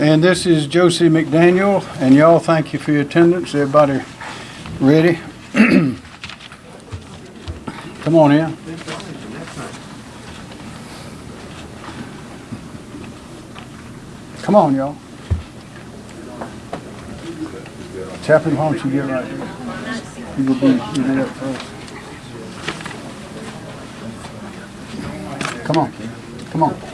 And this is Josie McDaniel, and y'all, thank you for your attendance. Everybody ready? Come on in. Come on, y'all. Chaplain, why don't you get right here? You will be, you up first. Come on, come on.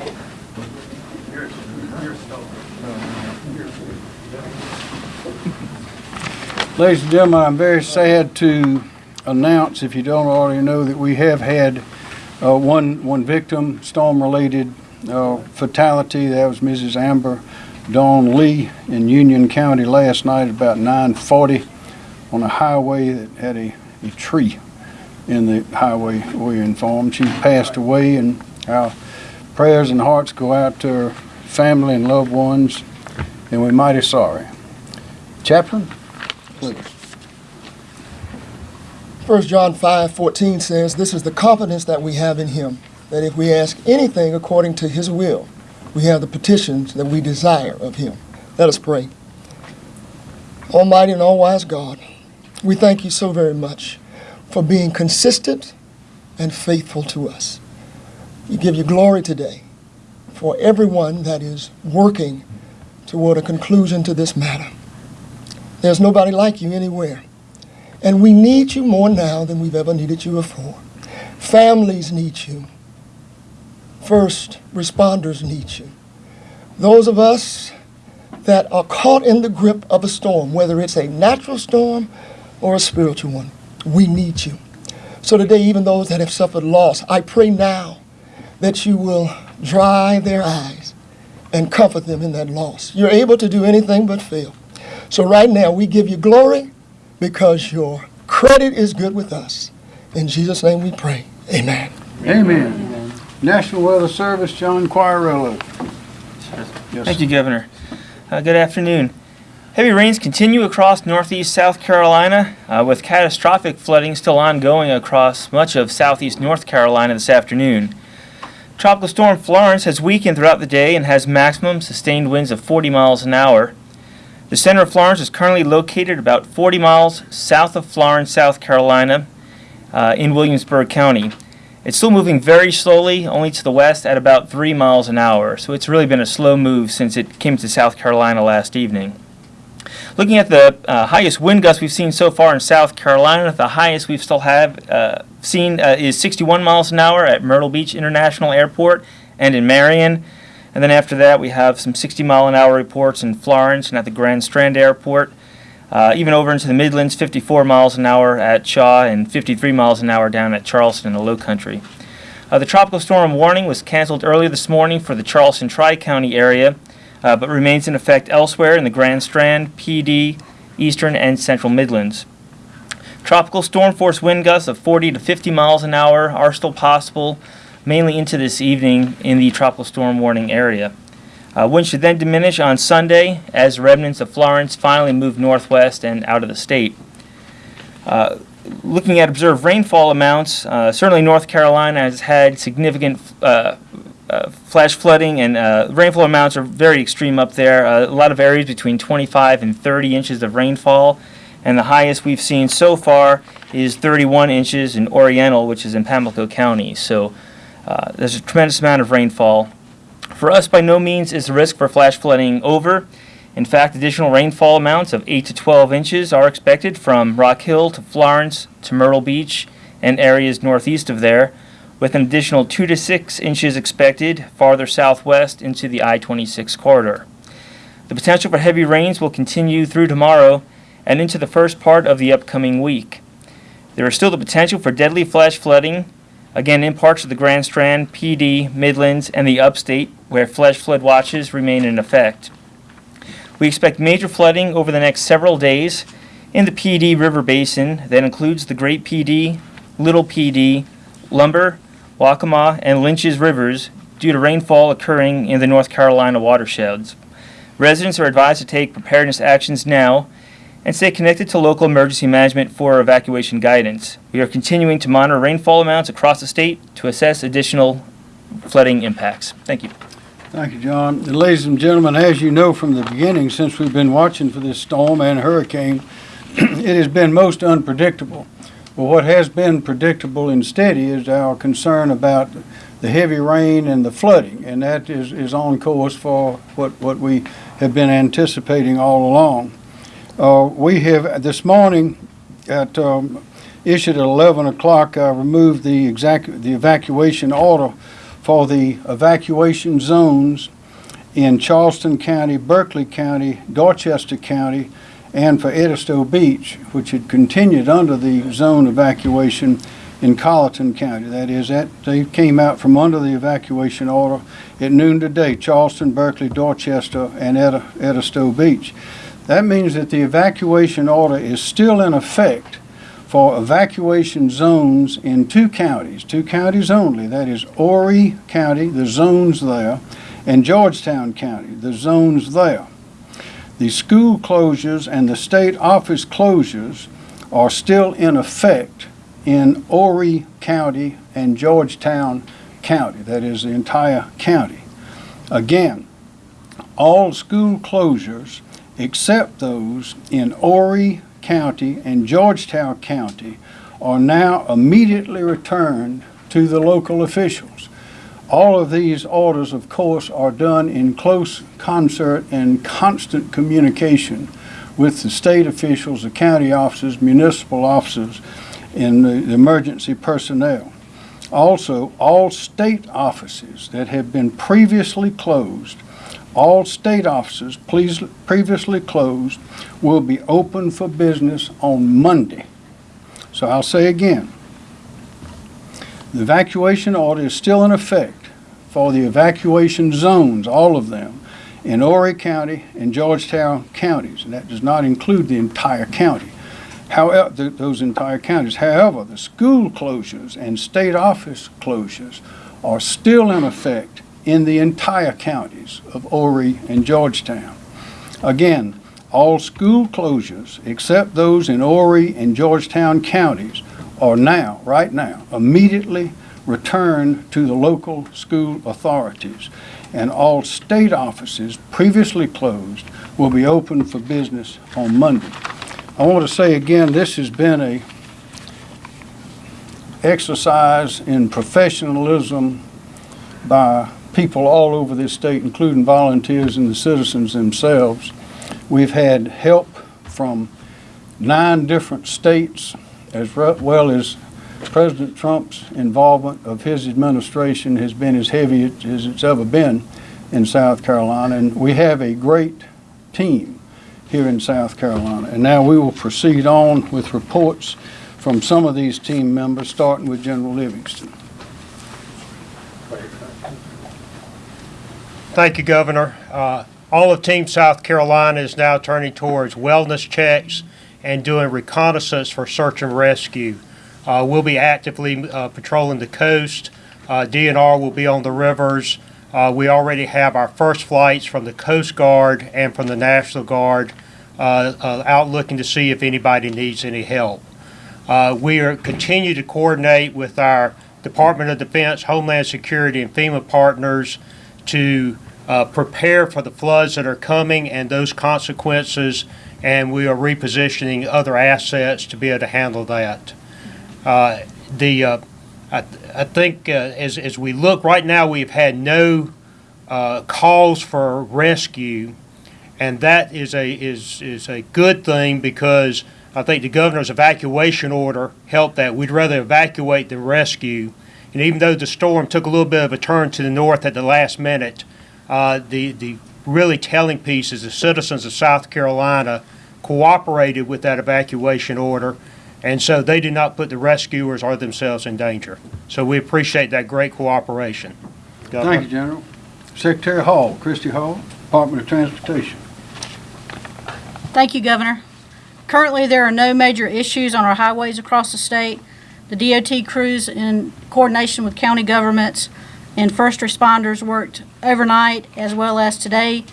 Ladies and gentlemen, I'm very sad to announce, if you don't already know, that we have had uh, one, one victim, storm-related uh, fatality. That was Mrs. Amber Dawn Lee in Union County last night at about 9:40 on a highway that had a, a tree in the highway, we informed. She passed away, and our prayers and hearts go out to her family and loved ones, and we're mighty sorry. Chaplain, please. 1 John 5 14 says, This is the confidence that we have in him, that if we ask anything according to his will, we have the petitions that we desire of him. Let us pray. Almighty and all wise God, we thank you so very much for being consistent and faithful to us. We give you glory today for everyone that is working toward a conclusion to this matter. There's nobody like you anywhere. And we need you more now than we've ever needed you before. Families need you. First responders need you. Those of us that are caught in the grip of a storm, whether it's a natural storm or a spiritual one, we need you. So today, even those that have suffered loss, I pray now that you will dry their eyes and comfort them in that loss. You're able to do anything but fail. So right now, we give you glory because your credit is good with us. In Jesus' name we pray. Amen. Amen. National Weather Service, John Quagliariello. Yes, Thank you, Governor. Uh, good afternoon. Heavy rains continue across northeast South Carolina, uh, with catastrophic flooding still ongoing across much of southeast North Carolina this afternoon. Tropical storm Florence has weakened throughout the day and has maximum sustained winds of 40 miles an hour. The center of Florence is currently located about 40 miles south of Florence, South Carolina, uh, in Williamsburg County. It's still moving very slowly, only to the west at about 3 miles an hour, so it's really been a slow move since it came to South Carolina last evening. Looking at the uh, highest wind gusts we've seen so far in South Carolina, the highest we've still have uh, seen uh, is 61 miles an hour at Myrtle Beach International Airport and in Marion. And then after that, we have some 60 mile an hour reports in Florence and at the Grand Strand Airport. Uh, even over into the Midlands, 54 miles an hour at Shaw and 53 miles an hour down at Charleston in the Low Country. Uh, the tropical storm warning was canceled earlier this morning for the Charleston Tri County area, uh, but remains in effect elsewhere in the Grand Strand, Pee Dee, Eastern, and Central Midlands. Tropical storm force wind gusts of 40 to 50 miles an hour are still possible, mainly into this evening in the tropical storm warning area. Uh, winds should then diminish on Sunday as remnants of Florence finally move northwest and out of the state. Uh, looking at observed rainfall amounts, uh, certainly North Carolina has had significant uh, uh, flash flooding and uh, rainfall amounts are very extreme up there. A lot of areas between 25 and 30 inches of rainfall, and the highest we've seen so far is 31 inches in Oriental, which is in Pamlico County. So uh, there's a tremendous amount of rainfall. For us, by no means is the risk for flash flooding over. In fact, additional rainfall amounts of 8 to 12 inches are expected from Rock Hill to Florence to Myrtle Beach and areas northeast of there, with an additional 2 to 6 inches expected farther southwest into the I-26 corridor. The potential for heavy rains will continue through tomorrow and into the first part of the upcoming week. There is still the potential for deadly flash flooding, again in parts of the Grand Strand, Pee Dee, Midlands, and the upstate, where flash flood watches remain in effect. We expect major flooding over the next several days in the Pee Dee River Basin that includes the Great Pee Dee, Little Pee Dee, Lumber, Waccamaw, and Lynches rivers due to rainfall occurring in the North Carolina watersheds. Residents are advised to take preparedness actions now and stay connected to local emergency management for evacuation guidance. We are continuing to monitor rainfall amounts across the state to assess additional flooding impacts. Thank you. Thank you, John. And Ladies and gentlemen, as you know from the beginning, since we've been watching for this storm and hurricane, it has been most unpredictable. But what has been predictable and steady is our concern about the heavy rain and the flooding, and that is, is on course for what, what we have been anticipating all along. Uh, we have, this morning, at, um, issued at eleven o'clock, I removed the exact, the evacuation order for the evacuation zones in Charleston County, Berkeley County, Dorchester County, and for Edisto Beach, which had continued under the zone evacuation in Colleton County. That is, that they came out from under the evacuation order at noon today, Charleston, Berkeley, Dorchester, and Edi- Edisto Beach. That means that the evacuation order is still in effect for evacuation zones in two counties, two counties only. That is Horry County, the zones there, and Georgetown County, the zones there. The school closures and the state office closures are still in effect in Horry County and Georgetown County. That is the entire county. Again, all school closures except those in Horry County and Georgetown County are now immediately returned to the local officials. All of these orders, of course, are done in close concert and constant communication with the state officials, the county officers, municipal officers, and the the emergency personnel. Also, all state offices that have been previously closed, all state offices previously closed will be open for business on Monday. So I'll say again, the evacuation order is still in effect for the evacuation zones, all of them, in Horry County and Georgetown counties, and that does not include the entire county. However, th- those entire counties. However, the school closures and state office closures are still in effect in the entire counties of Horry and Georgetown. Again, all school closures, except those in Horry and Georgetown counties, are now, right now, immediately returned to the local school authorities. And all state offices previously closed will be open for business on Monday. I want to say again, this has been a exercise in professionalism by people all over this state, including volunteers and the citizens themselves. We've had help from nine different states, as well as President Trump's involvement of his administration has been as heavy as it's ever been in South Carolina. And we have a great team here in South Carolina. And now we will proceed on with reports from some of these team members, starting with General Livingston. Thank you, Governor. Uh, All of Team South Carolina is now turning towards wellness checks and doing reconnaissance for search and rescue. Uh, We'll be actively uh, patrolling the coast. Uh, DNR will be on the rivers. Uh, We already have our first flights from the Coast Guard and from the National Guard uh, out looking to see if anybody needs any help. We are continue to coordinate with our Department of Defense, Homeland Security, and FEMA partners to uh, prepare for the floods that are coming and those consequences, and we are repositioning other assets to be able to handle that. Uh, The, uh, I I think uh, as as we look, right now, we've had no uh, calls for rescue, and that is a, is, is a good thing because I think the governor's evacuation order helped that. We'd rather evacuate than rescue. And even though the storm took a little bit of a turn to the north at the last minute, uh, the, the really telling piece is the citizens of South Carolina cooperated with that evacuation order. And so they did not put the rescuers or themselves in danger. So we appreciate that great cooperation. Governor. Thank you, General. Secretary Hall, Christy Hall, Department of Transportation. Thank you, Governor. Currently, there are no major issues on our highways across the state. The DOT crews, in coordination with county governments and first responders, worked overnight as well as today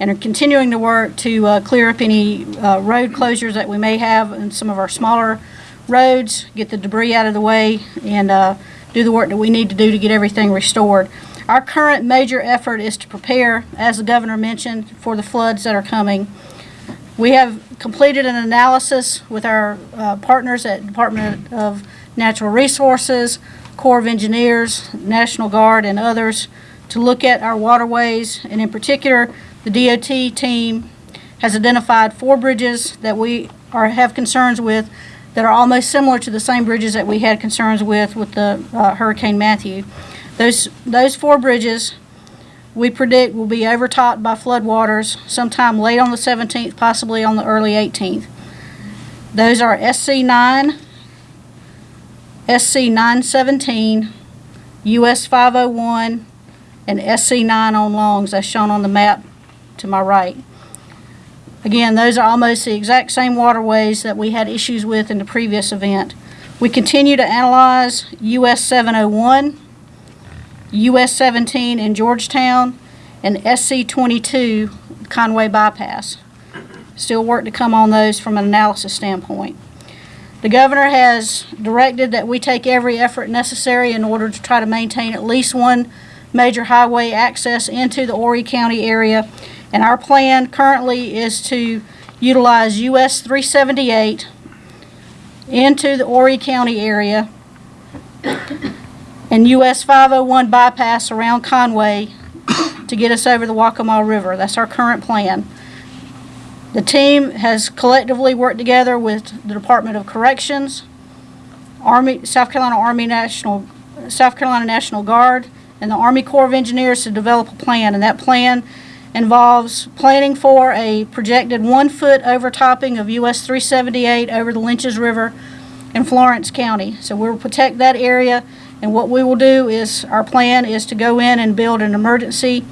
and are continuing to work to uh, clear up any uh, road closures that we may have in some of our smaller roads, get the debris out of the way, and uh, do the work that we need to do to get everything restored. Our current major effort is to prepare, as the governor mentioned, for the floods that are coming. We have completed an analysis with our uh, partners at Department of Natural Resources, Corps of Engineers, National Guard, and others to look at our waterways, and in particular, the DOT team has identified four bridges that we are, have concerns with that are almost similar to the same bridges that we had concerns with with the uh, Hurricane Matthew. Those, those four bridges, we predict will be overtopped by floodwaters sometime late on the 17th, possibly on the early 18th. Those are SC 9, SC 917, US 501, and SC 9 on Longs, as shown on the map to my right. Again, those are almost the exact same waterways that we had issues with in the previous event. We continue to analyze US 701, US 17 in Georgetown, and SC 22 Conway bypass. Still work to come on those from an analysis standpoint. The governor has directed that we take every effort necessary in order to try to maintain at least one major highway access into the Horry County area. And our plan currently is to utilize US 378 into the Horry County area and US 501 bypass around Conway to get us over the Waccamaw River. That's our current plan. The team has collectively worked together with the Department of Corrections, Army, South Carolina Army National, South Carolina National Guard, and the Army Corps of Engineers to develop a plan, and that plan involves planning for a projected one-foot overtopping of US 378 over the Lynches River in Florence County. So we'll protect that area, and what we will do is, our plan is to go in and build an emergency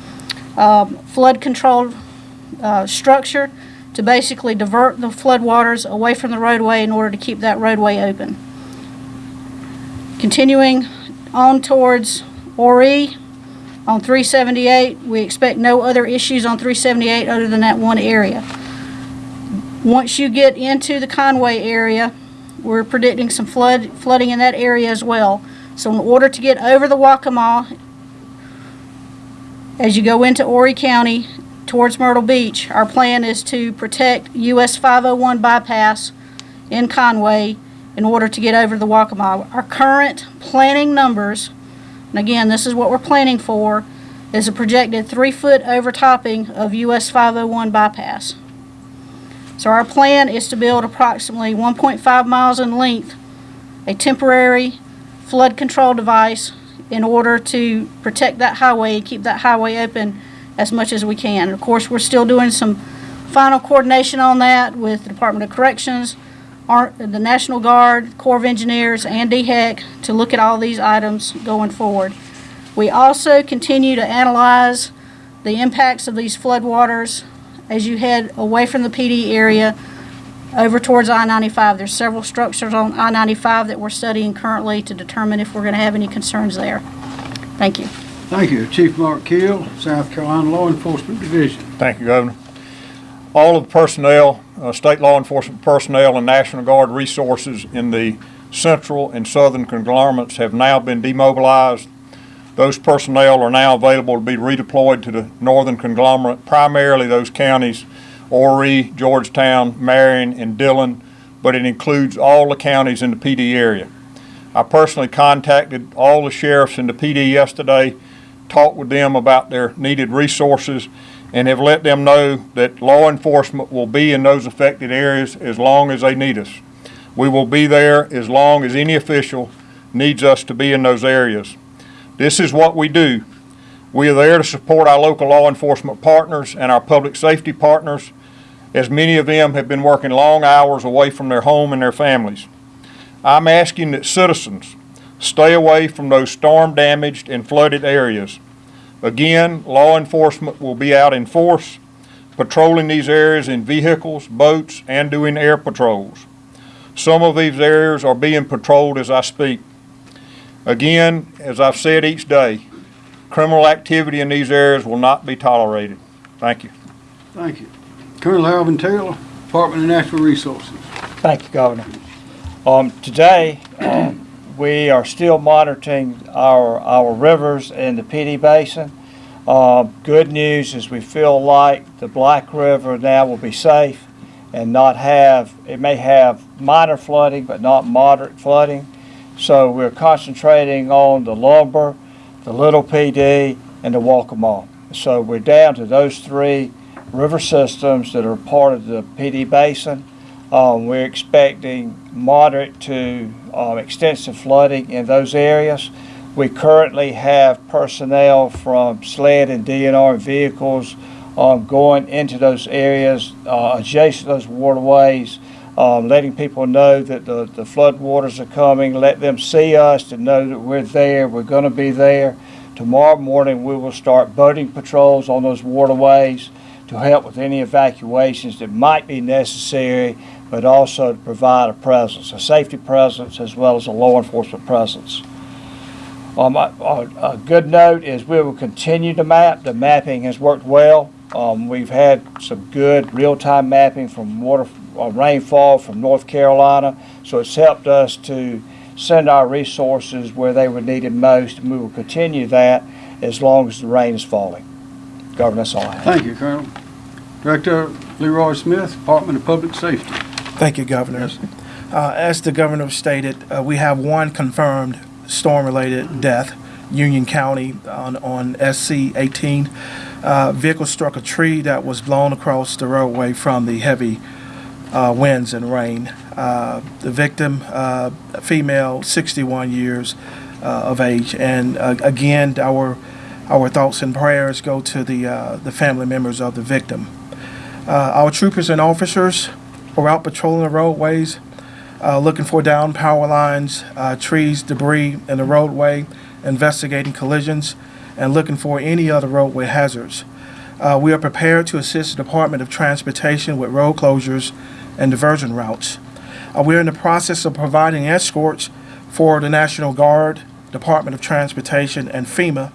um, flood control uh, structure to basically divert the floodwaters away from the roadway in order to keep that roadway open. Continuing on towards Horry on 378, we expect no other issues on 378 other than that one area. Once you get into the Conway area, we're predicting some flood, flooding in that area as well. So in order to get over the Waccamaw, as you go into Horry County towards Myrtle Beach, our plan is to protect US 501 bypass in Conway in order to get over the Waccamaw. Our current planning numbers, and again, this is what we're planning for, is a projected three-foot overtopping of US 501 bypass. So our plan is to build approximately 1.5 miles in length, a temporary flood control device in order to protect that highway and keep that highway open as much as we can. Of course, we're still doing some final coordination on that with the Department of Corrections, our, the National Guard, Corps of Engineers, and DHEC to look at all these items going forward. We also continue to analyze the impacts of these floodwaters as you head away from the Pee Dee area over towards I-95. There's several structures on I-95 that we're studying currently to determine if we're going to have any concerns there. Thank you. Thank you. Chief Mark Keel, South Carolina Law Enforcement Division. Thank you, Governor. All of the personnel, uh, state law enforcement personnel and National Guard resources in the central and southern conglomerates have now been demobilized. Those personnel are now available to be redeployed to the northern conglomerate, primarily those counties, Horry, Georgetown, Marion, and Dillon, but it includes all the counties in the Pee Dee area. I personally contacted all the sheriffs in the Pee Dee yesterday, talked with them about their needed resources, and have let them know that law enforcement will be in those affected areas as long as they need us. We will be there as long as any official needs us to be in those areas. This is what we do. We are there to support our local law enforcement partners and our public safety partners, as many of them have been working long hours away from their home and their families. I'm asking that citizens stay away from those storm-damaged and flooded areas. Again, law enforcement will be out in force, patrolling these areas in vehicles, boats, and doing air patrols. Some of these areas are being patrolled as I speak. Again, as I've said each day, criminal activity in these areas will not be tolerated. Thank you. Thank you. Colonel Alvin Taylor, Department of Natural Resources. Thank you, Governor. Um, today, um, we are still monitoring our, our rivers in the Pee Dee Basin. Uh, good news is we feel like the Black River now will be safe and not have, it may have minor flooding, but not moderate flooding. So we're concentrating on the lumber, the Little Pee Dee, and the Waccamaw. So we're down to those three river systems that are part of the Pee Dee Basin. Um, we're expecting moderate to um, extensive flooding in those areas. We currently have personnel from SLED and DNR vehicles um, going into those areas uh, adjacent to those waterways, um, letting people know that the, the flood waters are coming, let them see us to know that we're there, we're going to be there. Tomorrow morning, we will start boating patrols on those waterways to help with any evacuations that might be necessary, but also to provide a presence, a safety presence, as well as a law enforcement presence. Um, good note is we will continue to map. The mapping has worked well. Um, we've had some good real-time mapping from water, uh, rainfall from North Carolina, so it's helped us to send our resources where they were needed most, and we will continue that as long as the rain is falling. Governor, that's all I have. Thank you, Colonel. Director Leroy Smith, Department of Public Safety. Thank you, Governor. Uh, As the governor stated, uh, we have one confirmed storm-related death, Union County on on SC 18. Uh, Vehicle struck a tree that was blown across the roadway from the heavy uh, winds and rain. Uh, The victim, uh, a female, 61 years uh, of age. And uh, again, our our thoughts and prayers go to the uh, the family members of the victim. Uh, Our troopers and officers are out patrolling the roadways, uh, looking for down power lines, uh, trees, debris in the roadway, investigating collisions, and looking for any other roadway hazards. Uh, we are prepared to assist the Department of Transportation with road closures and diversion routes. Uh, we're in the process of providing escorts for the National Guard, Department of Transportation, and FEMA,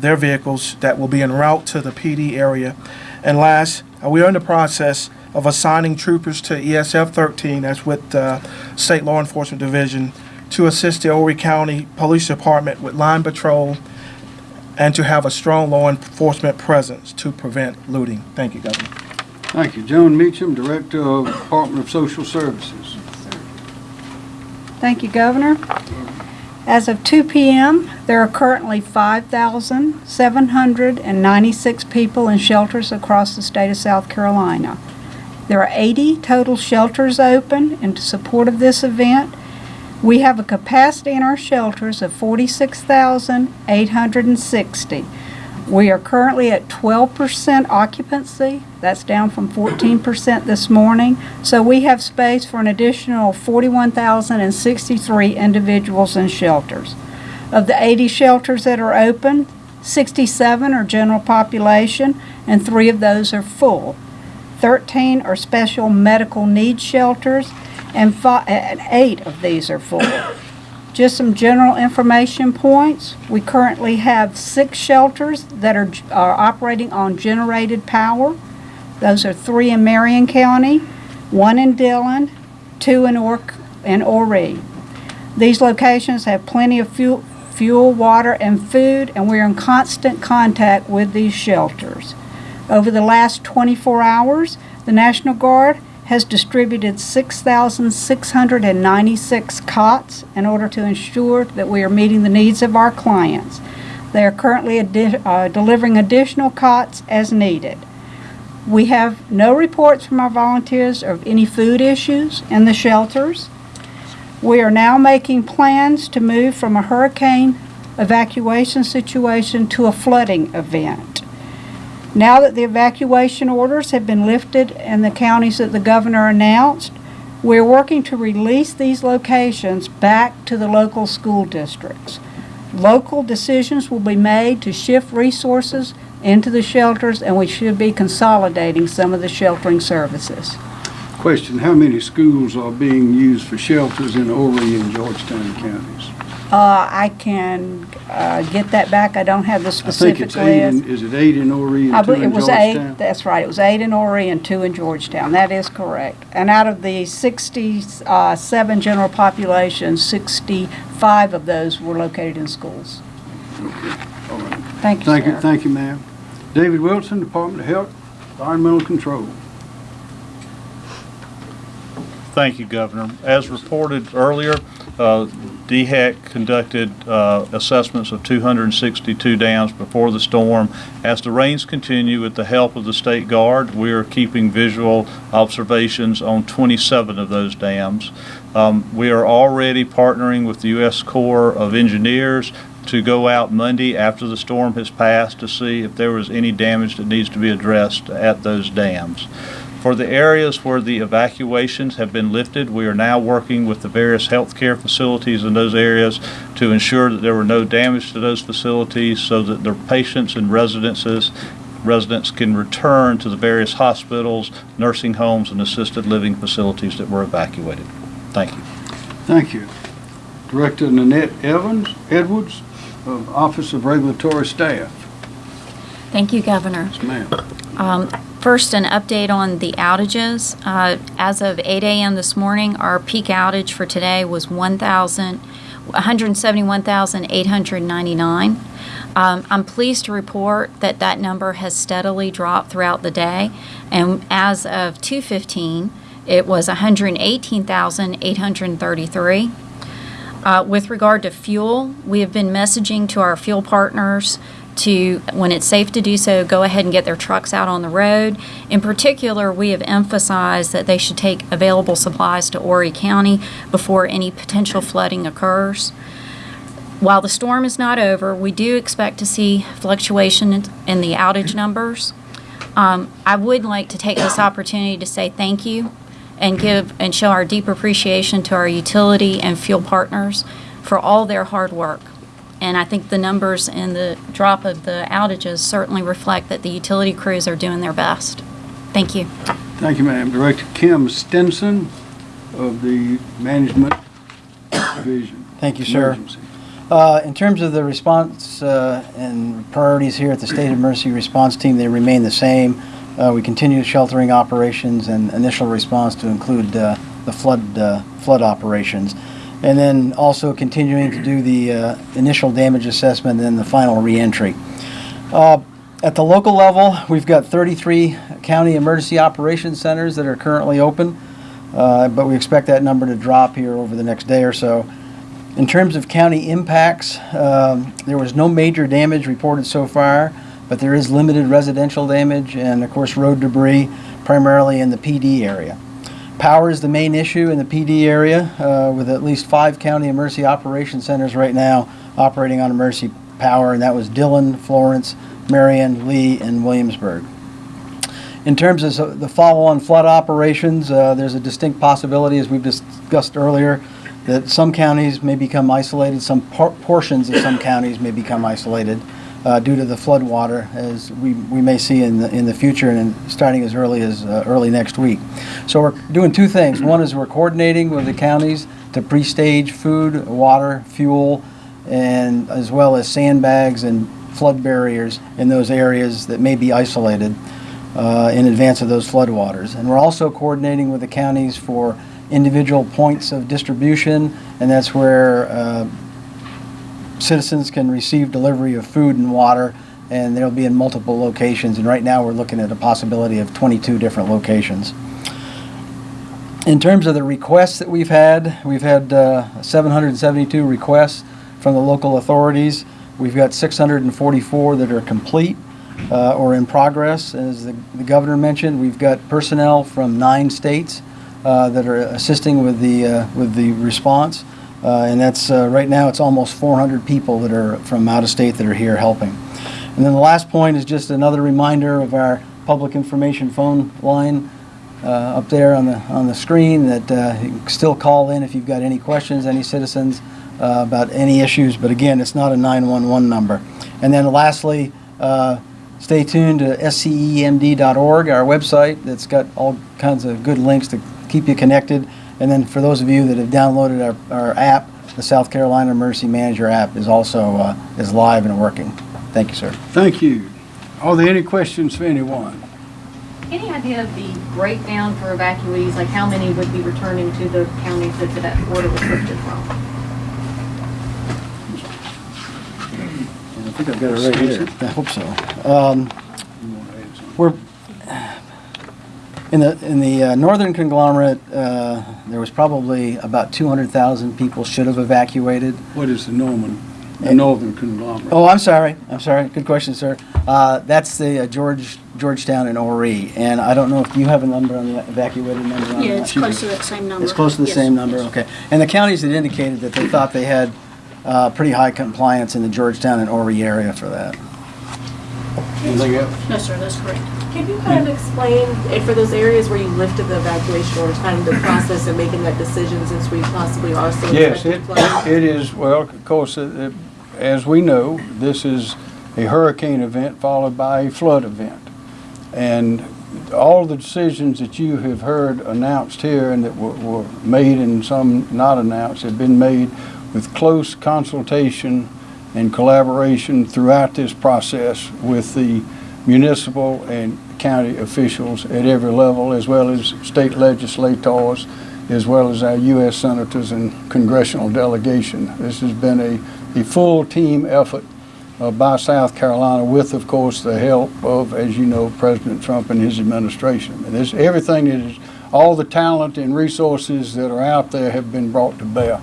their vehicles that will be en route to the Pee Dee area. And last, uh, we are in the process of assigning troopers to ESF 13, that's with uh, State Law Enforcement Division, to assist the Horry County Police Department with line patrol and to have a strong law enforcement presence to prevent looting. Thank you, Governor. Thank you. Joan Meacham, Director of Department of Social Services. Thank you, Governor. As of 2 p.m., there are currently 5,796 people in shelters across the state of South Carolina. There are 80 total shelters open in support of this event. We have a capacity in our shelters of 46,860. We are currently at 12% occupancy. That's down from 14% this morning. So we have space for an additional 41,063 individuals in shelters. Of the 80 shelters that are open, 67 are general population and three of those are full. 13 are special medical needs shelters and fi- and eight of these are full. Just some general information points. We currently have six shelters that are, are operating on generated power. Those are three in Marion County, one in Dillon, two in Ork, in Horry. These locations have plenty of fuel, fuel, water, and food, and we are in constant contact with these shelters. Over the last 24 hours, the National Guard has distributed 6,696 cots in order to ensure that we are meeting the needs of our clients. They are currently addi- uh, delivering additional cots as needed. We have no reports from our volunteers of any food issues in the shelters. We are now making plans to move from a hurricane evacuation situation to a flooding event. Now that the evacuation orders have been lifted and the counties that the governor announced, we're working to release these locations back to the local school districts. Local decisions will be made to shift resources into the shelters, and we should be consolidating some of the sheltering services. Question, how many schools are being used for shelters in Horry and Georgetown counties? Uh, I can, uh, get that back. I don't have the I think specific it's eight list. in, is it eight in Horry I and two believe in it was eight, Georgetown? that's right, it was eight in Horry and two in Georgetown, that is correct. And out of the sixty-seven general population, sixty-five of those were located in schools. All right. Thank you, Thank you, sir. thank you, ma'am. David Wilson, Department of Health, Environmental Control. Thank you, Governor. As reported earlier, uh, DHEC conducted uh, assessments of 262 dams before the storm. As the rains continue, with the help of the State Guard, we are keeping visual observations on 27 of those dams. Um, We are already partnering with the U.S. Corps of Engineers to go out Monday after the storm has passed to see if there was any damage that needs to be addressed at those dams. For the areas where the evacuations have been lifted, we are now working with the various healthcare facilities in those areas to ensure that there were no damage to those facilities so that their patients and residences, residents can return to the various hospitals, nursing homes, and assisted living facilities that were evacuated. Thank you. Thank you. Director Nanette Evans, Edwards, of Office of Regulatory Staff. Thank you, Governor. Yes, ma'am. Um, First, an update on the outages. Uh, As of 8 a.m. this morning, our peak outage for today was 1,000, 171,899. Um, I'm pleased to report that that number has steadily dropped throughout the day, and as of 2:15, it was 118,833. Uh, With regard to fuel, we have been messaging to our fuel partners to, when it's safe to do so, go ahead and get their trucks out on the road. In particular, we have emphasized that they should take available supplies to Horry County before any potential flooding occurs. While the storm is not over, we do expect to see fluctuation in- the outage numbers. Um, I would like to take this opportunity to say thank you and give and show our deep appreciation to our utility and fuel partners for all their hard work. And I think the numbers and the drop of the outages certainly reflect that the utility crews are doing their best. Thank you. Thank you, ma'am. Director Kim Stenson of the Management Division. Thank you, sir. Uh, In terms of the response uh, and priorities here at the State Emergency Response Team, they remain the same. Uh, We continue sheltering operations and initial response to include uh, the flood, uh, flood operations. And then also continuing to do the uh, initial damage assessment and then the final reentry. Uh, At the local level, we've got 33 county emergency operations centers that are currently open, uh, but we expect that number to drop here over the next day or so. In terms of county impacts, um, there was no major damage reported so far, but there is limited residential damage and, of course, road debris, primarily in the Pee Dee area. Power is the main issue in the Pee Dee area, uh, with at least five county emergency operation centers right now operating on emergency power, and that was Dillon, Florence, Marion, Lee, and Williamsburg. In terms of the follow-on flood operations, uh, there's a distinct possibility, as we've discussed earlier, that some counties may become isolated, some por- portions of some counties may become isolated uh, due to the flood water, as we, we may see in the, in the future and in- starting as early as uh, early next week. So we're doing two things. One is we're coordinating with the counties to pre-stage food, water, fuel, and as well as sandbags and flood barriers in those areas that may be isolated uh, in advance of those floodwaters. And we're also coordinating with the counties for individual points of distribution, and that's where uh, citizens can receive delivery of food and water, and they'll be in multiple locations. And right now, we're looking at a possibility of 22 different locations. In terms of the requests that we've had, we've had uh, 772 requests from the local authorities. We've got 644 that are complete uh, or in progress. As the the governor mentioned, we've got personnel from nine states uh, that are assisting with the, uh, with the response. Uh, And that's, uh, right now, it's almost 400 people that are from out of state that are here helping. And then the last point is just another reminder of our public information phone line uh, up there on the, on the screen that uh, you can still call in if you've got any questions, any citizens uh, about any issues, but again, it's not a 911 number. And then lastly, uh, stay tuned to scemd.org, our website that's got all kinds of good links to keep you connected. And then for those of you that have downloaded our, our app, the South Carolina Emergency Manager app is also, uh, is live and working. Thank you, sir. Thank you. Are there any questions for anyone? Any idea of the breakdown for evacuees, like how many would be returning to the counties that that order was lifted from? I think I've got it right here. I hope so. Um, We're, in the, in the uh, northern conglomerate, uh, there was probably about 200,000 people should have evacuated. What is the Norman, the northern conglomerate? Oh, I'm sorry, I'm sorry, good question, sir. Uh, That's the uh, George, Georgetown and Horry, and I don't know if you have a number on the evacuated number on Yeah, that? it's close to that same number. It's close to the Yes, same number, yes. okay. And the counties had indicated that they thought they had uh, pretty high compliance in the Georgetown and Horry area for that. Anything else? No, sir, that's correct. Can you kind of explain, eh, for those areas where you lifted the evacuation orders, kind of the process of making that decision since we possibly are still Yes, it, it is, well, of course, it- it- as we know, this is a hurricane event followed by a flood event. And all the decisions that you have heard announced here and that were, were made and some not announced have been made with close consultation and collaboration throughout this process with the municipal and county officials at every level, as well as state legislators, as well as our U.S. senators and congressional delegation. This has been a, a full team effort uh, by South Carolina with, of course, the help of, as you know, President Trump and his administration. And this, everything that is, all the talent and resources that are out there have been brought to bear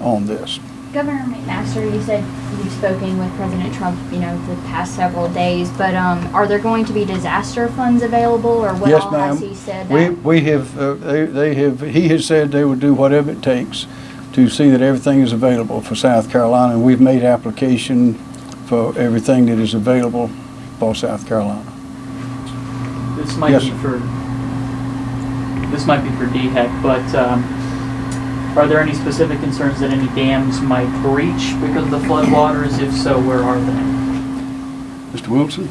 on this. Governor McMaster, you said you've spoken with President Trump, you know, the past several days, but um, are there going to be disaster funds available, or what Yes, all ma'am. has he said? We, that- we have, uh, they, they have, he has said they will do whatever it takes to see that everything is available for South Carolina. And we've made application for everything that is available for South Carolina. This might Yes, be for, this might be for DHEC, but um, are there any specific concerns that any dams might breach because of the floodwaters? If so, where are they? Mr. Wilson?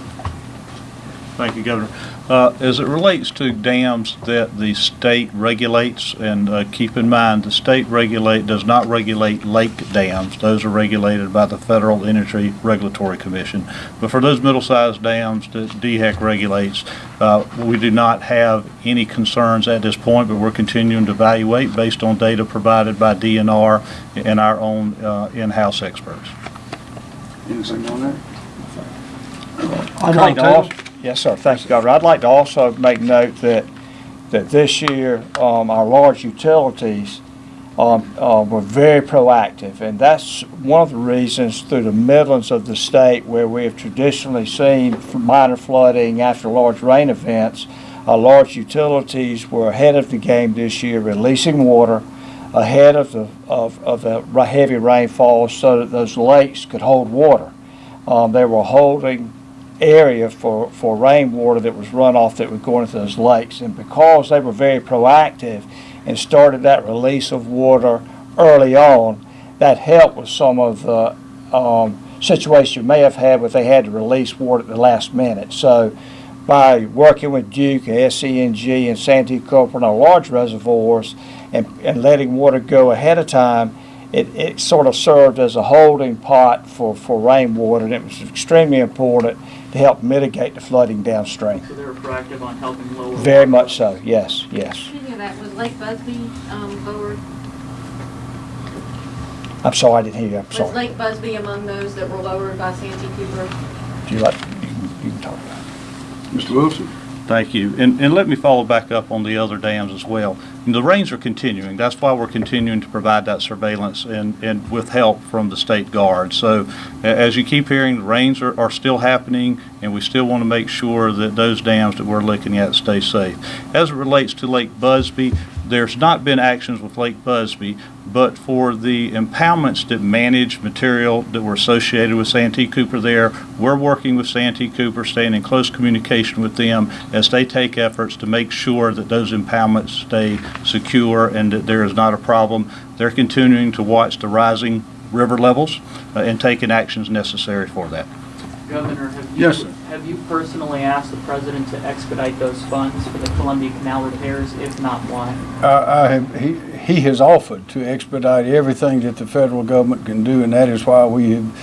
Thank you, Governor. Uh, As it relates to dams that the state regulates, and uh, keep in mind, the state regulate, does not regulate lake dams. Those are regulated by the Federal Energy Regulatory Commission. But for those middle-sized dams that DHEC regulates, uh, we do not have any concerns at this point, but we're continuing to evaluate based on data provided by DNR and our own uh, in-house experts. Anything on that? I'd like to also, yes, sir, thanks, Governor. I'd like to also make note that, that this year, um, our large utilities, um, uh, were very proactive, and that's one of the reasons through the Midlands of the state where we have traditionally seen minor flooding after large rain events. Our large utilities were ahead of the game this year, releasing water ahead of the, of, of the heavy rainfall so that those lakes could hold water. Um, they were holding area for, for rainwater that was runoff that was going into those lakes. And because they were very proactive and started that release of water early on, that helped with some of the um, situations you may have had where they had to release water at the last minute. So by working with Duke, SCE&G, and Santee Cooper on our large reservoirs and, and letting water go ahead of time, it, it sort of served as a holding pot for, for rainwater, and it was extremely important to help mitigate the flooding downstream. So they're proactive on helping lower. Very much so, yes, yes. Speaking of that, was Lake Busby um, lowered? I'm sorry, I didn't hear you, I'm Was sorry. Lake Busby among those that were lowered by Santee Cooper? Do you like, you can- you can talk about it. Mr. Wilson? Thank you. And, and let me follow back up on the other dams as well. The rains are continuing. That's why we're continuing to provide that surveillance and, and with help from the state guard. So as you keep hearing, the rains are, are still happening and we still want to make sure that those dams that we're looking at stay safe. As it relates to Lake Busby, there's not been actions with Lake Busby, but for the impoundments that manage material that were associated with Santee Cooper there, we're working with Santee Cooper, staying in close communication with them as they take efforts to make sure that those impoundments stay secure and that there is not a problem. They're continuing to watch the rising river levels uh, and taking actions necessary for that. Governor, have you, Yes, sir. Have you personally asked the president to expedite those funds for the Columbia Canal repairs? If not, why? I, I have, he, he has offered to expedite everything that the federal government can do, and that is why we have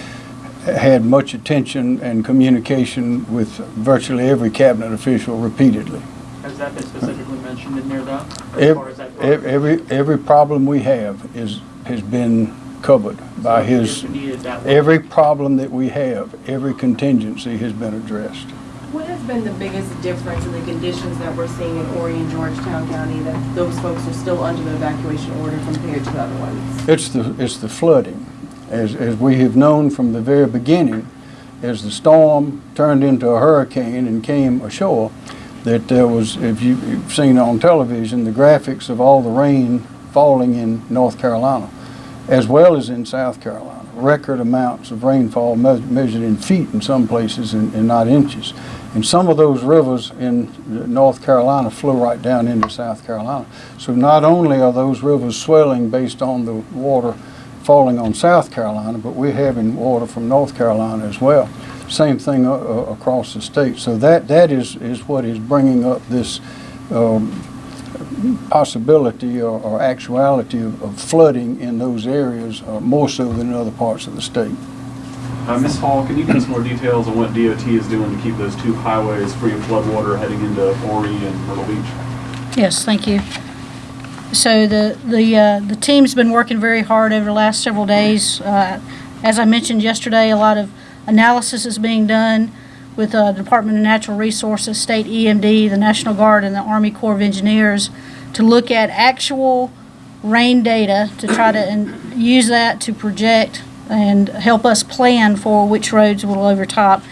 had much attention and communication with virtually every cabinet official repeatedly. Has that been specifically mentioned in there though? As Ev- far as that Every, every problem we have is, has been covered by So his, if needed, that way- every problem that we have, every contingency has been addressed. What has been the biggest difference in the conditions that we're seeing in Horry and Georgetown County that those folks are still under the evacuation order compared to other ones? It's the, it's the flooding. As, as we have known from the very beginning, as the storm turned into a hurricane and came ashore, that there was, if you've seen on television, the graphics of all the rain falling in North Carolina, as well as in South Carolina. Record amounts of rainfall me- measured in feet in some places and, and not inches. And some of those rivers in North Carolina flow right down into South Carolina. So not only are those rivers swelling based on the water falling on South Carolina, but we're having water from North Carolina as well. Same thing uh, uh, across the state. So that, that is, is what is bringing up this um, possibility or, or actuality of, of flooding in those areas uh, more so than in other parts of the state. Uh, Ms. Hall, can you give us more details on what DOT is doing to keep those two highways free of floodwater heading into Horry and Myrtle Beach? Yes, thank you. So the, the, uh, the team's been working very hard over the last several days. Uh, As I mentioned yesterday, a lot of analysis is being done with uh, Department of Natural Resources, State EMD, the National Guard, and the Army Corps of Engineers to look at actual rain data to try to use that to project and help us plan for which roads will overtop.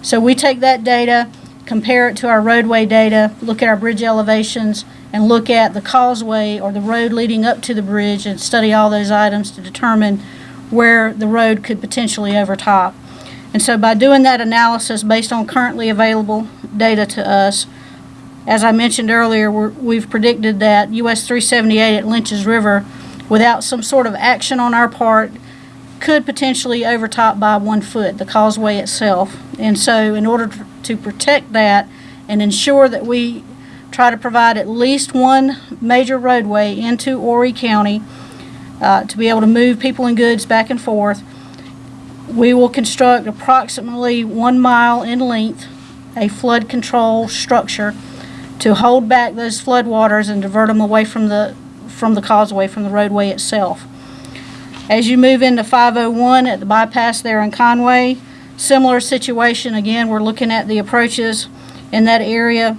So we take that data, compare it to our roadway data, look at our bridge elevations, and look at the causeway or the road leading up to the bridge and study all those items to determine where the road could potentially overtop. And so by doing that analysis based on currently available data to us, as I mentioned earlier, we've predicted that US 378 at Lynches River, without some sort of action on our part, could potentially overtop by one foot, the causeway itself. And so in order to- to protect that and ensure that we try to provide at least one major roadway into Horry County uh, to be able to move people and goods back and forth, we will construct approximately one mile in length a flood control structure to hold back those flood waters and divert them away from the, from the causeway, from the roadway itself. As you move into 501 at the bypass there in Conway, similar situation. Again, we're looking at the approaches in that area.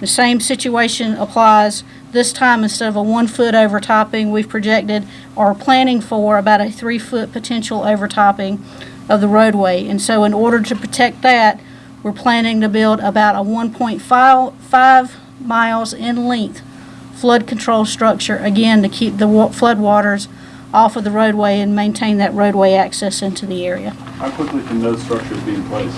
The same situation applies. This time, instead of a one-foot overtopping, we've projected or planning for about a three-foot potential overtopping of the roadway. And so in order to protect that, we're planning to build about a 1.5 miles in length flood control structure, again, to keep the wa- flood waters off of the roadway and maintain that roadway access into the area. How quickly can those structures be in place?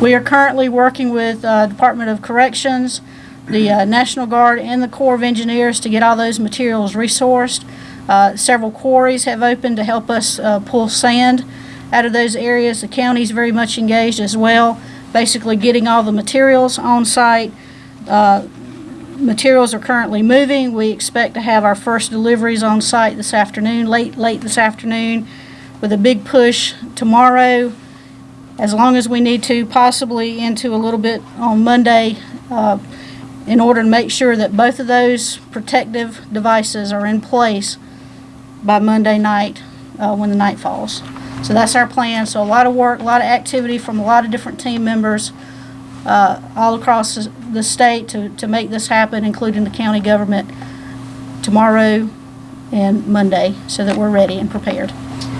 We are currently working with uh, Department of Corrections, the uh, National Guard, and the Corps of Engineers to get all those materials resourced. Uh, Several quarries have opened to help us uh, pull sand out of those areas. The county's very much engaged as well, basically getting all the materials on site. Uh, Materials are currently moving. We expect to have our first deliveries on site this afternoon, late, late this afternoon, with a big push tomorrow as long as we need to, possibly into a little bit on Monday, uh, in order to make sure that both of those protective devices are in place by Monday night, uh, when the night falls. So that's our plan. So a lot of work, a lot of activity from a lot of different team members, uh, all across the- the state to, to make this happen, including the county government, tomorrow and Monday, so that we're ready and prepared.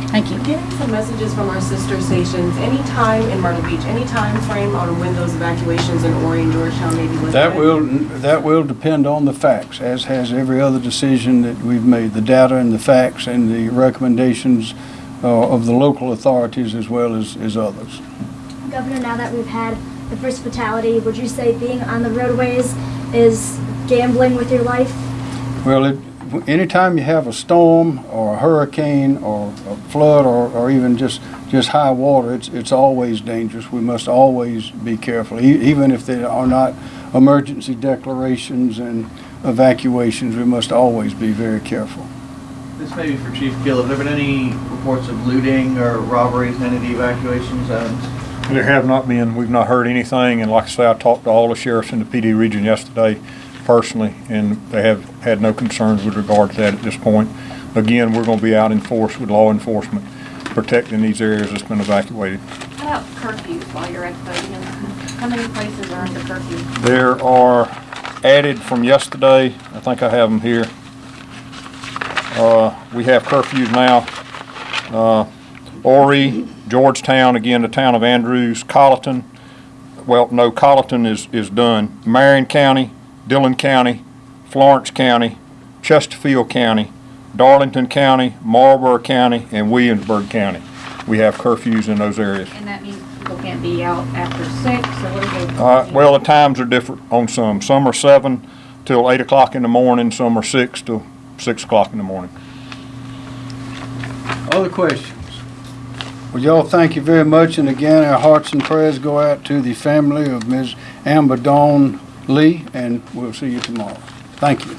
Thank you. Getting some messages from our sister stations, any time in Myrtle Beach, any time frame on when those evacuations in Horry and Georgetown may be lifted? That will, that will depend on the facts, as has every other decision that we've made, the data and the facts and the recommendations uh, of the local authorities as well as, as others. Governor, now that we've had the first fatality, would you say being on the roadways is gambling with your life? Well, it, anytime you have a storm or a hurricane or a flood or, or even just, just high water, it's, it's always dangerous. We must always be careful, e- even if there are not emergency declarations and evacuations, we must always be very careful. This may be for Chief Gill. Have there been any reports of looting or robberies in any of the evacuation zones? There have not been, we've not heard anything, and like I say, I talked to all the sheriffs in the Pee Dee region yesterday personally, and they have had no concerns with regard to that at this point. Again, we're gonna be out in force with law enforcement, protecting these areas that's been evacuated. How about curfews while you're at the podium? How many places are under curfew? There are added from yesterday, I think I have them here. Uh, we have curfews now. Uh, Horry, Georgetown, again, the town of Andrews, Colleton, well, no, Colleton is, is done. Marion County, Dillon County, Florence County, Chesterfield County, Darlington County, Marlboro County, and Williamsburg County. We have curfews in those areas. And that means people can't be out after six, or what are they? Uh, well, the times are different on some. Some are seven till eight o'clock in the morning, some are six till six o'clock in the morning. Other questions? Well, y'all, thank you very much, and again, our hearts and prayers go out to the family of Ms. Amber Dawn Lee, and we'll see you tomorrow. Thank you.